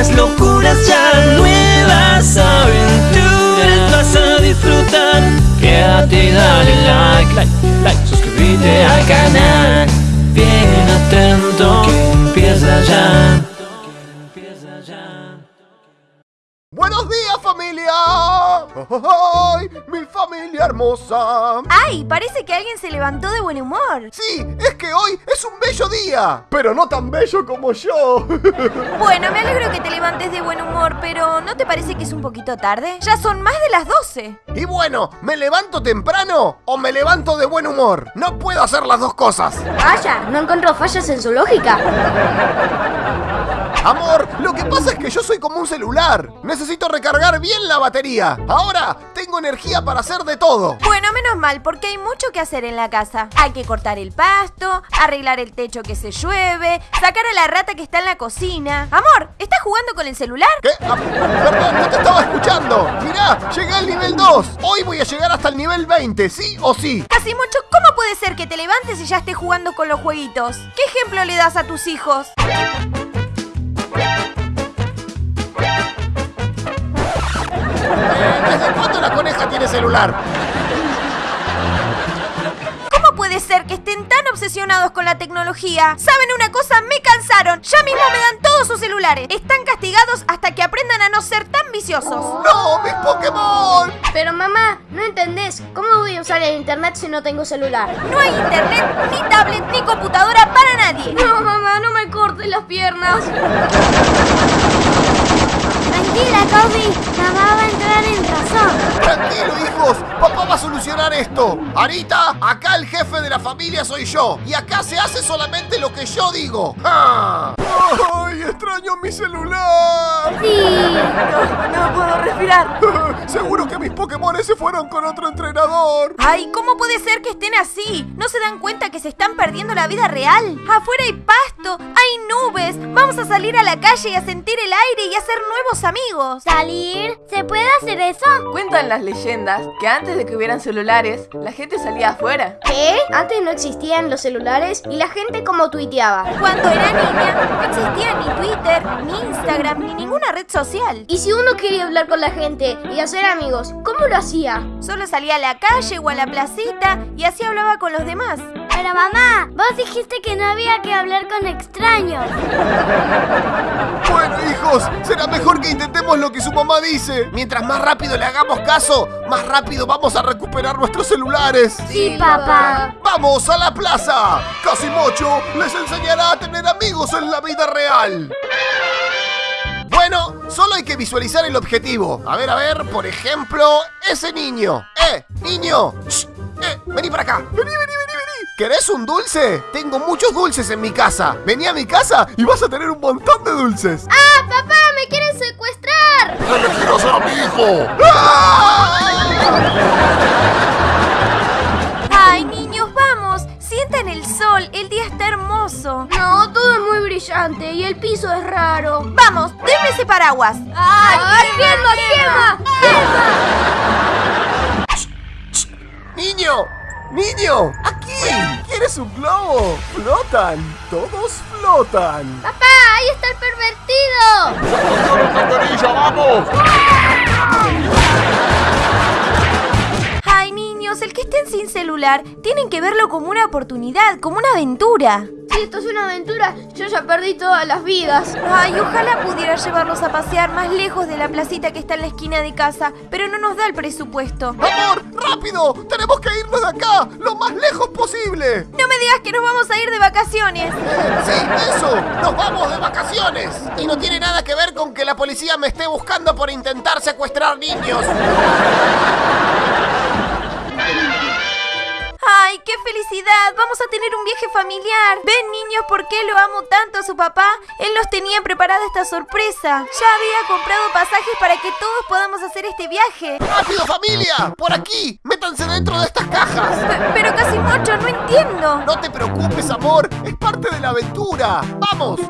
nuevas locuras ya, nuevas aventuras vas a disfrutar. Quédate y dale like, like, like, suscríbete al canal. Bien atento que empieza ya. ¡Buenos días, familia! ¡Ay, mi familia hermosa! ¡Ay! Parece que alguien se levantó de buen humor. Sí, es que hoy es un bello día, pero no tan bello como yo. Bueno, me alegro que te levantes de buen humor, pero ¿no te parece que es un poquito tarde? Ya son más de las 12. Y bueno, ¿me levanto temprano o me levanto de buen humor? No puedo hacer las dos cosas. Vaya, no encontró fallas en su lógica. Amor, lo que pasa es que yo soy como un celular. Necesito recargar bien la batería. Ahora tengo energía para hacer de todo. Bueno, menos mal, porque hay mucho que hacer en la casa. Hay que cortar el pasto, arreglar el techo que se llueve, sacar a la rata que está en la cocina. Amor, ¿estás jugando con el celular? ¿Qué? Ah, perdón, no te estaba escuchando. Mirá, llegué al nivel 2. Hoy voy a llegar hasta el nivel 20, ¿sí o sí? Casi mucho, ¿cómo puede ser que te levantes y ya estés jugando con los jueguitos? ¿Qué ejemplo le das a tus hijos? ¿Desde cuándo la coneja tiene celular? ¿Cómo puede ser que estén tan obsesionados con la tecnología? ¿Saben una cosa? Me cansaron. Ya mismo me dan todos sus celulares. Están castigados hasta que aprendan a no ser tan viciosos. ¡No, mis Pokémon! Pero mamá, no entendés. ¿Cómo voy a usar el internet si no tengo celular? No hay internet, ni tablet, ni computadora para nadie. No, mamá, no me cortes las piernas. Tranquila, Kobe. Mamá va a entrar en razón. Tranquilo, hijos. Papá va a solucionar esto. Arita, acá el jefe de la familia soy yo. Y acá se hace solamente lo que yo digo. ¡Ay, extraño mi celular! Sí. No puedo respirar. Seguro que mis Pokémon se fueron con otro entrenador. Ay, ¿cómo puede ser que estén así? ¿No se dan cuenta que se están perdiendo la vida real? Afuera hay pasto, hay nubes. Vamos a salir a la calle y a sentir el aire y a hacer nuevos amigos. ¿Salir? ¿Se puede hacer eso? Cuentan las leyendas que antes de que hubieran celulares, la gente salía afuera. ¿Qué? Antes no existían los celulares y la gente como tuiteaba. Cuando era niña, no existía ni Twitter, ni Instagram, ni ninguna red social. Y si uno quería hablar con la gente y hacer amigos, ¿cómo lo hacía? Solo salía a la calle o a la placita y así hablaba con los demás. Pero mamá, vos dijiste que no había que hablar con extraños. Bueno, hijos, será mejor que intentemos lo que su mamá dice. Mientras más rápido le hagamos caso, más rápido vamos a recuperar nuestros celulares. Sí, papá. ¡Vamos a la plaza! Casimocho les enseñará a tener amigos en la vida real. Bueno, solo hay que visualizar el objetivo. A ver, a ver, por ejemplo, ese niño. ¡Eh, niño! Shh, ¡Eh, vení para acá! ¡Vení, vení, vení, vení! ¿Querés un dulce? Tengo muchos dulces en mi casa. Vení a mi casa y vas a tener un montón de dulces. ¡Ah, papá! ¡Me quieren secuestrar! ¿Qué le quiero hacer a mi hijo? Ay, niños, vamos. Sientan el sol. El día está hermoso. No, todo es muy brillante y el piso es raro. Vamos, denme ese paraguas. ¡Ay, Gemma, Gemma! ¡Niño! ¡Niño! ¡Aquí! ¿Quieres un globo? ¡Flotan! ¡Todos flotan! ¡Papá, ahí está el pervertido! vamos! Ay, celular, tienen que verlo como una oportunidad, como una aventura. Si esto es una aventura, yo ya perdí todas las vidas. Ay, ojalá pudiera llevarlos a pasear más lejos de la placita que está en la esquina de casa, pero no nos da el presupuesto. ¡Amor! ¡Rápido! ¡Tenemos que irnos de acá! ¡Lo más lejos posible! No me digas que nos vamos a ir de vacaciones. ¡Sí, eso! ¡Nos vamos de vacaciones! Y no tiene nada que ver con que la policía me esté buscando por intentar secuestrar niños. ¡Ay, qué felicidad! Vamos a tener un viaje familiar. Ven, niños, por qué lo amo tanto a su papá. Él nos tenía preparada esta sorpresa. Ya había comprado pasajes para que todos podamos hacer este viaje. ¡Rápido, familia! ¡Por aquí! ¡Métanse dentro de estas cajas! Pe- pero casi mucho, no entiendo. No te preocupes, amor. Es parte de la aventura. ¡Vamos!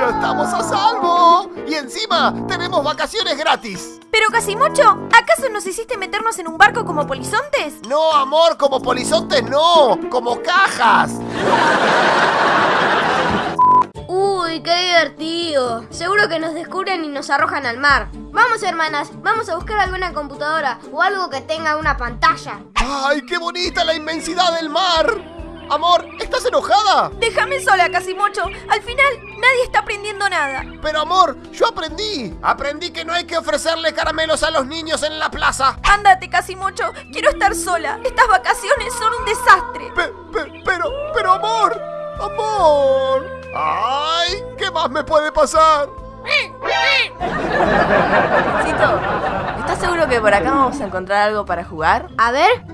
¡Ya estamos a salvo! Y encima tenemos vacaciones gratis. Pero Casimocho, ¿acaso nos hiciste meternos en un barco como polizontes? No, amor, como polizontes no, como cajas. Uy, qué divertido. Seguro que nos descubren y nos arrojan al mar. Vamos, hermanas, vamos a buscar alguna computadora o algo que tenga una pantalla. ¡Ay, qué bonita la inmensidad del mar! Amor, ¿estás enojada? Déjame sola, Casimocho. Al final, nadie está aprendiendo nada. Pero amor, yo aprendí. Aprendí que no hay que ofrecerle caramelos a los niños en la plaza. Ándate, Casimocho. Quiero estar sola. Estas vacaciones son un desastre. Pe- pe- pero, pero amor, amor. ¡Ay! ¿Qué más me puede pasar? Cito, ¿estás seguro que por acá vamos a encontrar algo para jugar? A ver.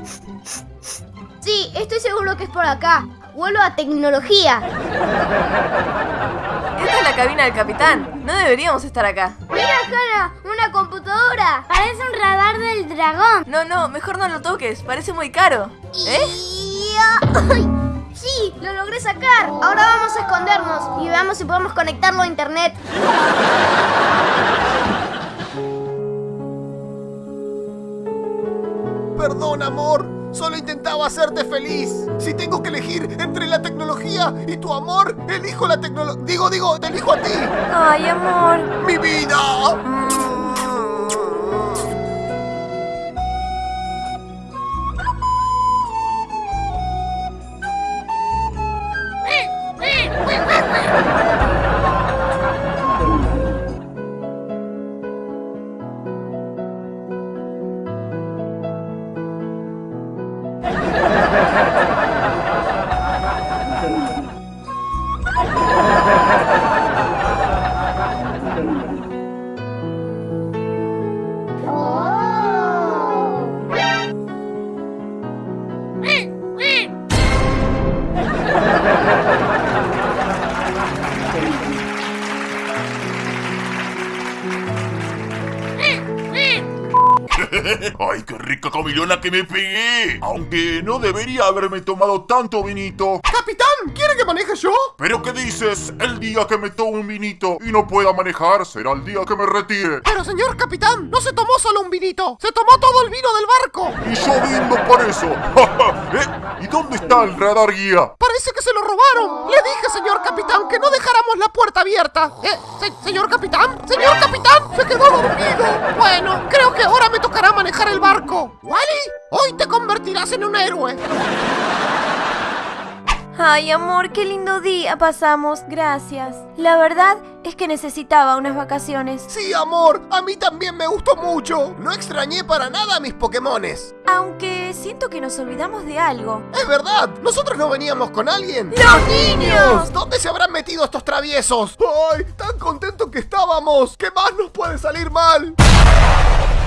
Sí, estoy seguro que es por acá. Vuelvo a tecnología. Esta es la cabina del capitán. No deberíamos estar acá. Mira, Hannah, una computadora. Parece un radar del dragón. No, no, mejor no lo toques. Parece muy caro. ¿Eh? Y- ¡Ay! Sí, lo logré sacar. Ahora vamos a escondernos y veamos si podemos conectarlo a internet. Perdón, amor. Solo intentaba hacerte feliz. Si tengo que elegir entre la tecnología y tu amor, elijo la tecnología. Digo, digo, te elijo a ti. Ay, amor. ¡Mi vida! ¡Ay, qué rica comilona que me pegué! Aunque no debería haberme tomado tanto vinito. ¡Capitán! ¿Quiere que maneje yo? ¿Pero qué dices? El día que me tome un vinito y no pueda manejar será el día que me retire. Pero señor capitán, no se tomó solo un vinito, se tomó todo el vino del barco. Y yo brindo por eso. ¿Eh? ¿Y dónde está el radar guía? Parece que se lo robaron. Le dije, señor capitán, que no dejáramos la puerta abierta. Eh, se- señor capitán, señor capitán, se quedó dormido. Bueno, creo que ahora me tocará manejar el barco. Wally, hoy te convertirás en un héroe. Ay, amor, qué lindo día pasamos. Gracias. La verdad es que necesitaba unas vacaciones. Sí, amor, a mí también me gustó mucho. No extrañé para nada a mis Pokémones. Aunque siento que nos olvidamos de algo. Es verdad, nosotros no veníamos con alguien. ¡Los niños! ¿Dónde se habrán metido estos traviesos? ¡Ay, tan contentos que estábamos! ¿Qué más nos puede salir mal?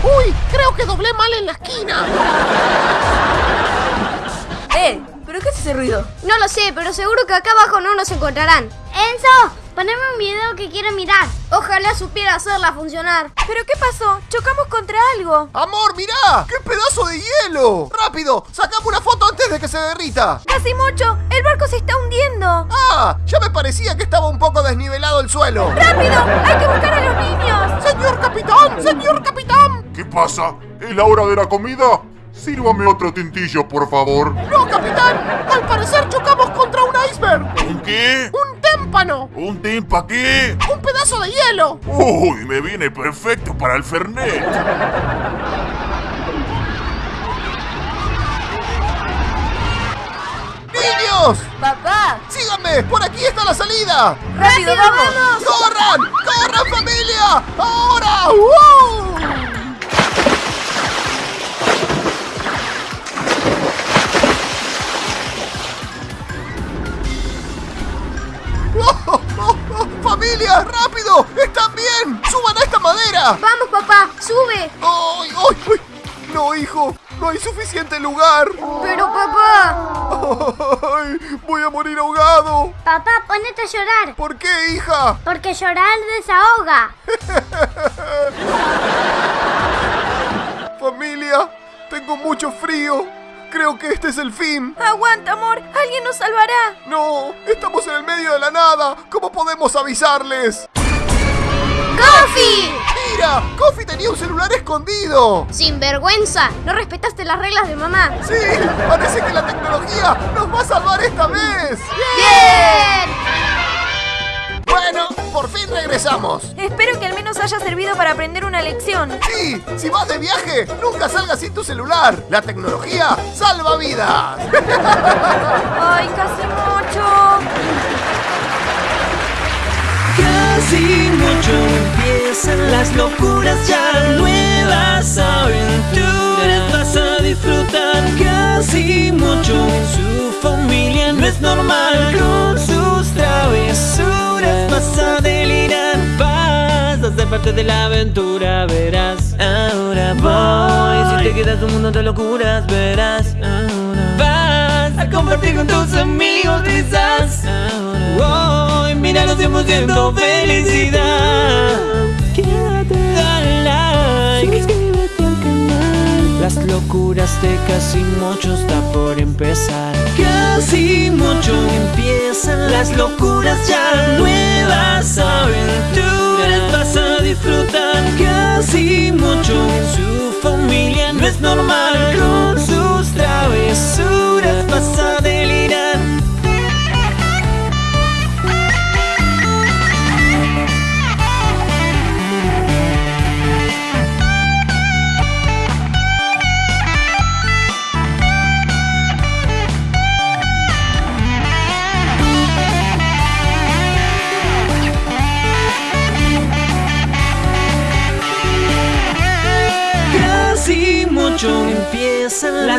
¡Uy! Creo que doblé mal en la esquina. ¡Eh! ¿Pero qué es ese ruido? No lo sé, pero seguro que acá abajo no nos encontrarán. Enzo, poneme un video que quiero mirar. Ojalá supiera hacerla funcionar. ¿Pero qué pasó? Chocamos contra algo. Amor, mirá, qué pedazo de hielo. Rápido, sacame una foto antes de que se derrita. Casi mucho. El barco se está hundiendo. Ah, ya me parecía que estaba un poco desnivelado el suelo. ¡Rápido! ¡Hay que buscar a los niños! Señor capitán, señor capitán. ¿Qué pasa? ¿Es la hora de la comida? Sírvame otro tintillo, por favor. No, capitán, al parecer chocamos contra un iceberg. ¿Un qué? Un témpano. ¿Un timpa qué? Un pedazo de hielo. Uy, me viene perfecto para el Fernet. ¡Niños! ¡Papá! ¡Síganme! ¡Por aquí está la salida! ¡Rápido, vamos! ¡Corran! ¡Corran, familia! ¡Ahora! ¡Uh! Vamos, papá, sube. ¡Ay, ay, ay! No, hijo, no hay suficiente lugar. Pero, papá. ¡Ay! ¡Voy a morir ahogado! Papá, ponete a llorar. ¿Por qué, hija? Porque llorar desahoga. Familia, tengo mucho frío. Creo que este es el fin. ¡Aguanta, amor! ¡Alguien nos salvará! No, estamos en el medio de la nada. ¿Cómo podemos avisarles? ¡Coffee! ¡Mira! ¡Coffee tenía un celular escondido! Sin vergüenza, no respetaste las reglas de mamá. ¡Sí! Parece que la tecnología nos va a salvar esta vez. ¡Bien! Bueno, por fin regresamos. Espero que al menos haya servido para aprender una lección. Sí, si vas de viaje, nunca salgas sin tu celular. La tecnología salva vidas. ¡Ay, casi mucho! Casi locuras ya Nuevas aventuras. Vas a disfrutar Casi mucho. Su familia no es normal Con sus travesuras. Vas a delirar Vas a ser parte de la aventura, verás. Ahora voy, si te quedas un mundo de locuras, verás. Ahora vas a compartir con tus amigos quizás Ahora voy, míralo 100% felicidad Quédate, dale like. Suscríbete al canal. Las locuras de casi mucho está por empezar. Casi mucho empiezan las locuras ya. Nuevas aventuras vas a disfrutar. Casi mucho su familia no es normal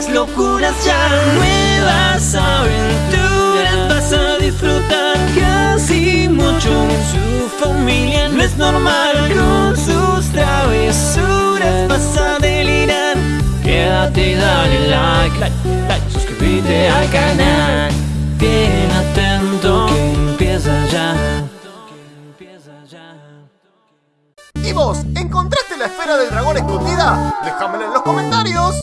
las locuras ya Nuevas aventuras vas a disfrutar Casi mucho su familia no es normal Con sus travesuras vas a delirar Quédate dale like, like, like Suscríbete al canal Bien atento Que empieza ya ¿Y vos, encontraste la esfera del dragón escondida? Déjamela en los comentarios.